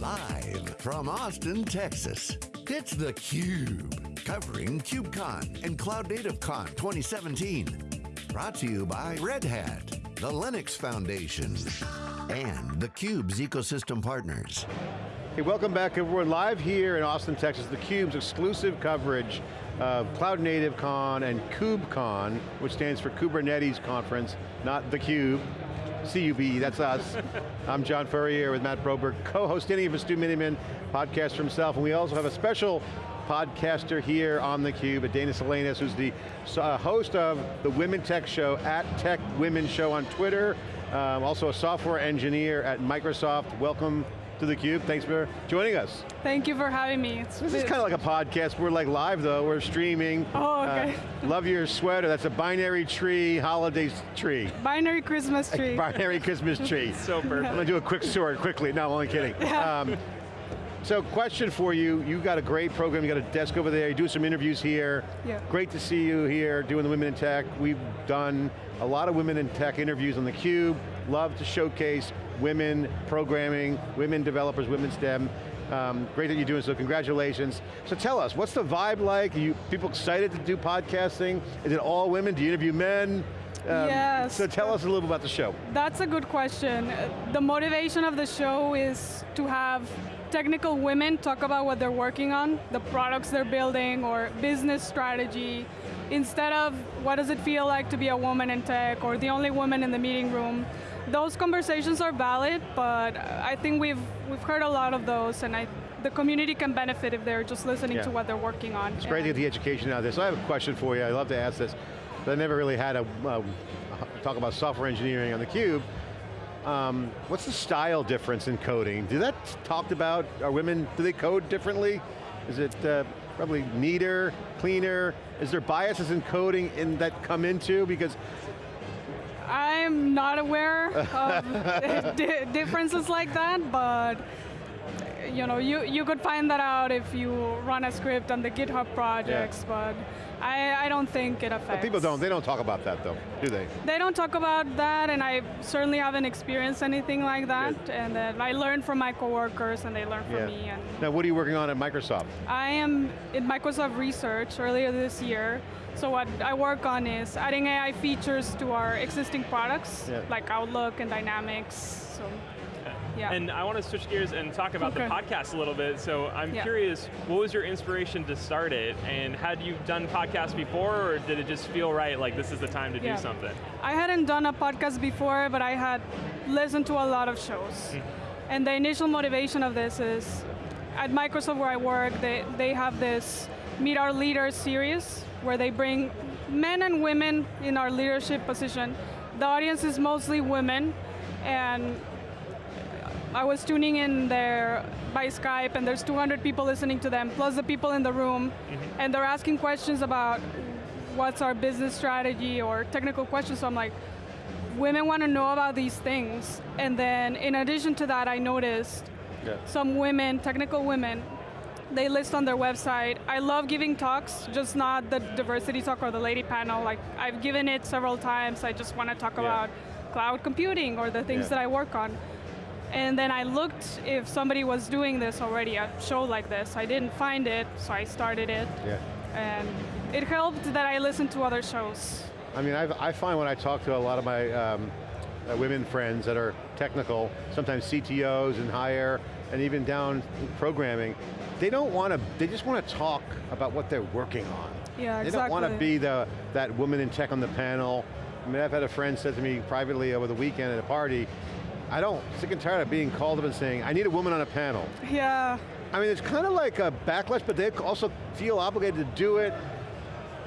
Live from Austin, Texas, it's theCUBE. Covering KubeCon and Cloud Native Con 2017. Brought to you by Red Hat, the Linux Foundation, and theCUBE's ecosystem partners. Hey, welcome back everyone. Live here in Austin, Texas, theCUBE's exclusive coverage of Cloud Native Con and KubeCon, which stands for Kubernetes Conference, not theCUBE. CUB, that's us. I'm John Furrier with Matt Broberg, co-host any of us, Stu Miniman, podcast for himself, and we also have a special podcaster here on theCUBE, Edaena Salinas, who's the uh, host of the Women Tech Show at Tech Women Show on Twitter, um, also a software engineer at Microsoft. Welcome to theCUBE, thanks for joining us. Thank you for having me. It's this is kind of like a podcast, we're like live though, we're streaming. Oh, okay. Uh, love your sweater, that's a binary tree, holiday tree. Binary Christmas tree. binary Christmas tree. so perfect. I'm going to do a quick story quickly, no, I'm only kidding. Yeah. Um, so question for you, you got a great program, you got a desk over there, you do some interviews here. Yeah. Great to see you here doing the Women in Tech. We've done a lot of Women in Tech interviews on theCUBE. Love to showcase women programming, women developers, women STEM. Um, great that you're doing so, congratulations. So tell us, what's the vibe like? Are you people excited to do podcasting? Is it all women? Do you interview men? Um, yes. So tell us a little bit about the show. That's a good question. The motivation of the show is to have technical women talk about what they're working on, the products they're building, or business strategy, instead of what does it feel like to be a woman in tech, or the only woman in the meeting room. Those conversations are valid, but I think we've, we've heard a lot of those, and I, the community can benefit if they're just listening yeah. to what they're working on. It's great to get the education out there. So I have a question for you, I love to ask this. But I never really had a, uh, talk about software engineering on theCUBE. Um, what's the style difference in coding? Do that talked about, are women, do they code differently? Is it uh, probably neater, cleaner? Is there biases in coding in that come into? Because I'm not aware of differences like that, but you know, you, you could find that out if you run a script on the GitHub projects, yeah. but I, I don't think it affects. But people don't, they don't talk about that though, do they? They don't talk about that, and I certainly haven't experienced anything like that, Good. and then I learned from my coworkers, and they learn from yeah. me. And now what are you working on at Microsoft? I am in Microsoft Research earlier this year, so what I work on is adding AI features to our existing products, yeah. like Outlook and Dynamics, so yeah. And I want to switch gears and talk about okay. the podcast a little bit. So I'm yeah. curious, what was your inspiration to start it? And had you done podcasts before, or did it just feel right, like this is the time to yeah. do something? I hadn't done a podcast before, but I had listened to a lot of shows. Mm -hmm. And the initial motivation of this is, at Microsoft where I work, they, they have this Meet Our Leaders series, where they bring men and women in our leadership position. The audience is mostly women, and I was tuning in there by Skype and there's 200 people listening to them, plus the people in the room, mm -hmm. and they're asking questions about what's our business strategy or technical questions, so I'm like, women want to know about these things. And then in addition to that, I noticed yeah. some women, technical women, they list on their website, I love giving talks, just not the diversity talk or the lady panel. Like I've given it several times, I just want to talk yeah. about cloud computing or the things yeah. that I work on. And then I looked if somebody was doing this already, a show like this. I didn't find it, so I started it. Yeah. And it helped that I listened to other shows. I mean, I've, i find when I talk to a lot of my um, uh, women friends that are technical, sometimes CTOs and higher, and even down programming, they don't want to, they just want to talk about what they're working on. Yeah, they exactly. They don't want to be the, that woman in tech on the panel. I mean, I've had a friend said to me privately over the weekend at a party, I don't, sick and tired of being called up and saying, I need a woman on a panel. Yeah. I mean, it's kind of like a backlash, but they also feel obligated to do it.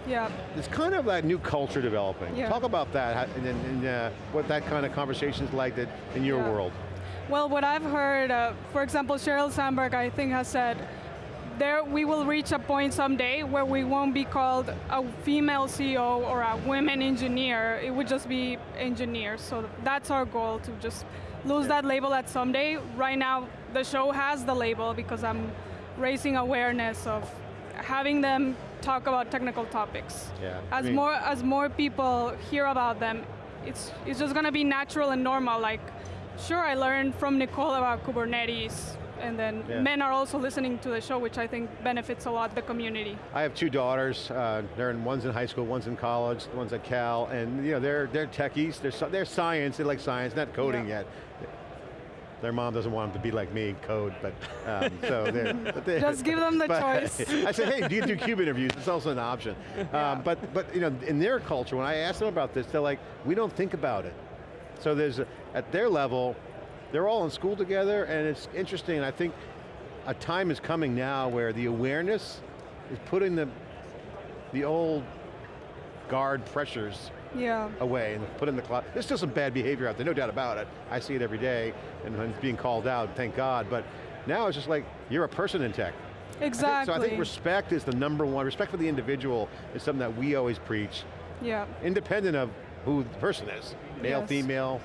Yeah. It's kind of that new culture developing. Yeah. Talk about that and, and uh, what that kind of conversation is like that in your yeah. world. Well, what I've heard, uh, for example, Sheryl Sandberg, I think has said, there we will reach a point someday where we won't be called a female CEO or a women engineer, it would just be engineers. So that's our goal, to just lose that label at someday. Right now, the show has the label because I'm raising awareness of having them talk about technical topics. Yeah, as I mean, more as more people hear about them, it's it's just going to be natural and normal. Like sure, I learned from Nicole about Kubernetes, and then yeah. men are also listening to the show, which I think benefits a lot the community. I have two daughters. Uh, they're in one's in high school, one's in college, one's at Cal, and you know they're they're techies. They're they're science. They like science, not coding yeah. yet. Their mom doesn't want them to be like me, code, but um, so they're, they, Just give them the choice. I said, hey, do you do cube interviews? It's also an option. Um, but but you know, in their culture, when I ask them about this, they're like, we don't think about it. So there's, a, at their level, they're all in school together, and it's interesting, I think a time is coming now where the awareness is putting the, the old guard pressures yeah. away and put in the cloud. There's still some bad behavior out there, no doubt about it. I see it every day, and it's being called out, thank God, but now it's just like, you're a person in tech. Exactly. I think, so I think respect is the number one, respect for the individual is something that we always preach. Yeah. Independent of who the person is, male, yes. female,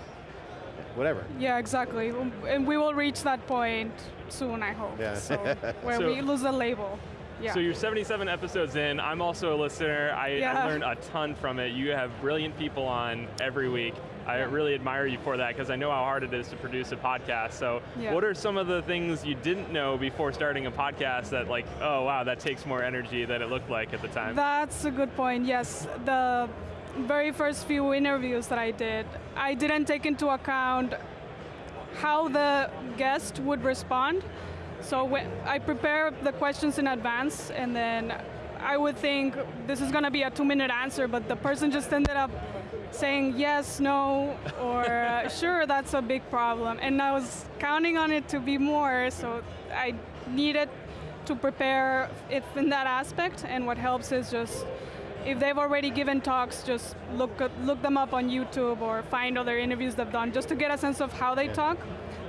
whatever. Yeah, exactly. And we will reach that point soon, I hope. Yeah. So, where so, we lose the label. Yeah. So you're 77 episodes in. I'm also a listener. I, yeah. I learned a ton from it. You have brilliant people on every week. I really admire you for that because I know how hard it is to produce a podcast. So yeah. what are some of the things you didn't know before starting a podcast that like, oh wow, that takes more energy than it looked like at the time? That's a good point, yes. The very first few interviews that I did, I didn't take into account how the guest would respond. So I prepare the questions in advance and then I would think this is going to be a two minute answer, but the person just ended up saying yes, no, or uh, sure, that's a big problem. And I was counting on it to be more, so I needed to prepare it in that aspect, and what helps is just if they've already given talks, just look look them up on YouTube or find other interviews they've done, just to get a sense of how they talk.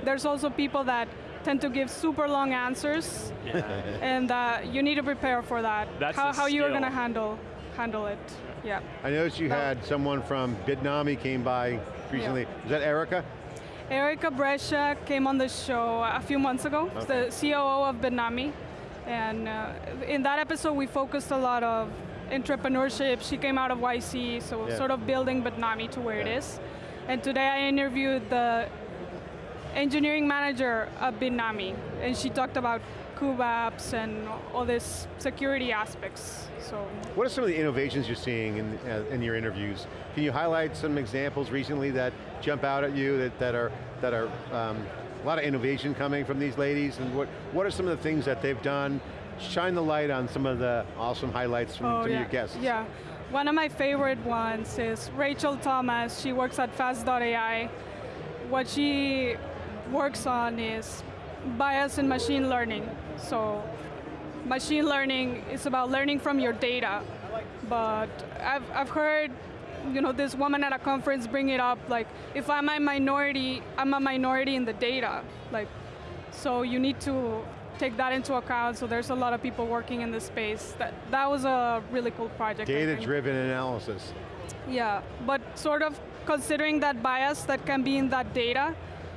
There's also people that tend to give super long answers, yeah. and uh, you need to prepare for that. That's how, how you're going to handle handle it. Yeah. I noticed you had someone from Bitnami came by recently. Yeah. Is that Erica? Erica Brescia came on the show a few months ago. Okay. the COO of Bitnami. And uh, in that episode, we focused a lot of entrepreneurship. She came out of YC, so yeah. sort of building Bitnami to where yeah. it is. And today I interviewed the engineering manager of Bitnami, and she talked about Kubeapps and all these security aspects. So, what are some of the innovations you're seeing in, uh, in your interviews? Can you highlight some examples recently that jump out at you that, that are that are um, a lot of innovation coming from these ladies, and what what are some of the things that they've done shine the light on some of the awesome highlights from oh, some yeah. of your guests. Yeah, one of my favorite ones is Rachel Thomas. She works at Fast.ai. What she works on is bias in machine learning. So machine learning is about learning from your data. But I've, I've heard you know, this woman at a conference bring it up, like, if I'm a minority, I'm a minority in the data. Like, so you need to take that into account, so there's a lot of people working in this space. That, that was a really cool project. Data-driven analysis. Yeah, but sort of considering that bias that can be in that data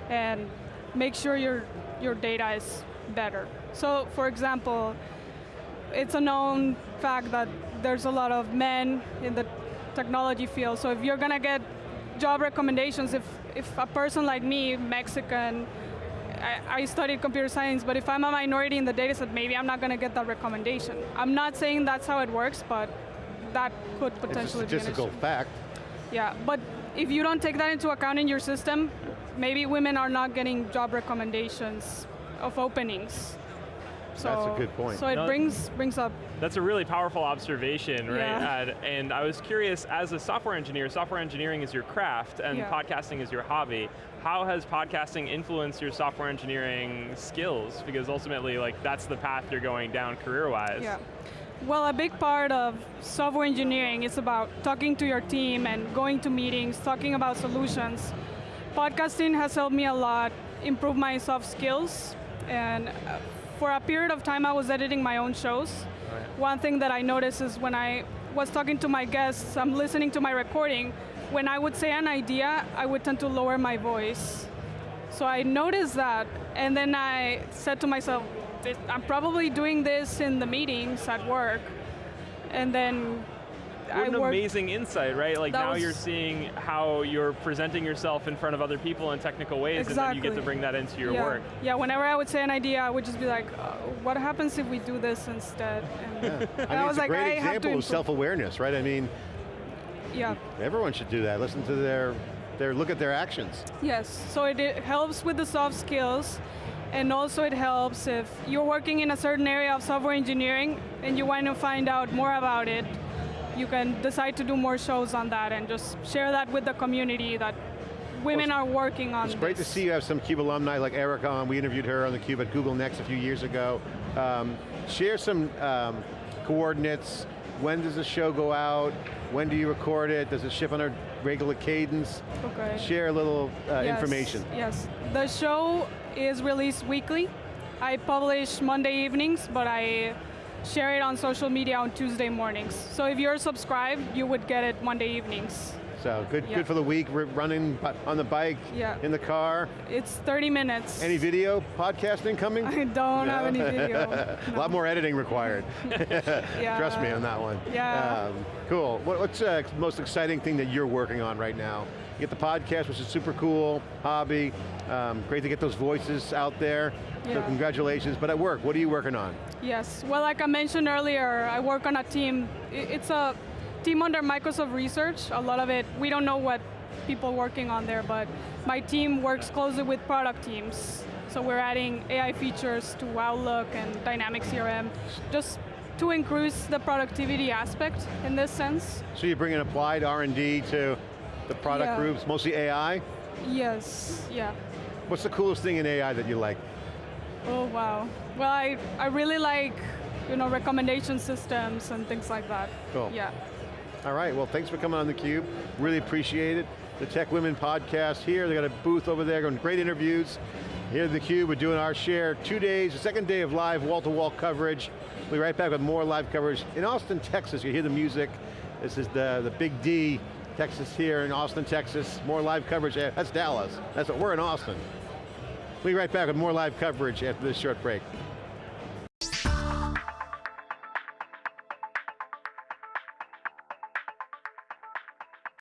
and make sure your, your data is better. So for example, it's a known fact that there's a lot of men in the technology field, so if you're going to get job recommendations, if, if a person like me, Mexican, I, I, studied computer science, but if I'm a minority in the data set, maybe I'm not going to get that recommendation. I'm not saying that's how it works, but that could potentially it's a statistical be fact. Yeah, but if you don't take that into account in your system, maybe women are not getting job recommendations of openings. So, That's a good point. So it no, brings brings up. That's a really powerful observation, right? Yeah. and I was curious, as a software engineer, software engineering is your craft and yeah. podcasting is your hobby. How has podcasting influenced your software engineering skills? Because ultimately, like that's the path you're going down career-wise. Yeah. Well, a big part of software engineering is about talking to your team and going to meetings, talking about solutions. Podcasting has helped me a lot improve my soft skills and uh, for a period of time I was editing my own shows. Right. One thing that I noticed is when I was talking to my guests, I'm listening to my recording, when I would say an idea, I would tend to lower my voice. So I noticed that, and then I said to myself, I'm probably doing this in the meetings at work. And then what an amazing insight, right? Like now you're seeing how you're presenting yourself in front of other people in technical ways, exactly. and then you get to bring that into your yeah. work. Yeah, whenever I would say an idea, I would just be like, uh, what happens if we do this instead? And, yeah. I, mean, I was it's like, a great I example of self-awareness, right? I mean, yeah. everyone should do that. Listen to their, their look at their actions. Yes, so it, it helps with the soft skills, and also it helps if you're working in a certain area of software engineering and you want to find out more about it, you can decide to do more shows on that and just share that with the community that women well, are working on It's great to see you have some CUBE alumni like Erica on. We interviewed her on the Cube at Google Next a few years ago. Um, share some um, coordinates. When does the show go out? When do you record it? Does it ship on a regular cadence? Okay. Share a little uh, yes, information. Yes, the show is released weekly. I publish Monday evenings, but I share it on social media on Tuesday mornings. So if you're subscribed, you would get it Monday evenings. So good, yeah. good for the week, We're running on the bike, yeah. in the car. It's 30 minutes. Any video podcasting coming? I don't no? have any video. no. A lot more editing required. yeah. Trust me on that one. Yeah. Um, cool. What, what's the uh, most exciting thing that you're working on right now? You get the podcast, which is super cool, hobby. Um, great to get those voices out there. Yeah. So congratulations, but at work, what are you working on? Yes, well like I mentioned earlier, I work on a team. It's a team under Microsoft Research. A lot of it, we don't know what people working on there, but my team works closely with product teams. So we're adding AI features to Outlook and Dynamics CRM, just to increase the productivity aspect in this sense. So you bring an applied R&D to the product yeah. groups, mostly AI? Yes, yeah. What's the coolest thing in AI that you like? Oh wow. Well, I, I really like you know, recommendation systems and things like that. Cool. Yeah. All right, well thanks for coming on theCUBE. Really appreciate it. The Tech Women podcast here. They got a booth over there, going great interviews. Here at theCUBE, we're doing our share, two days, the second day of live wall-to-wall -wall coverage. We'll be right back with more live coverage. In Austin, Texas, you hear the music. This is the, the Big D, Texas here in Austin, Texas. More live coverage, that's Dallas. That's what, we're in Austin. We'll be right back with more live coverage after this short break.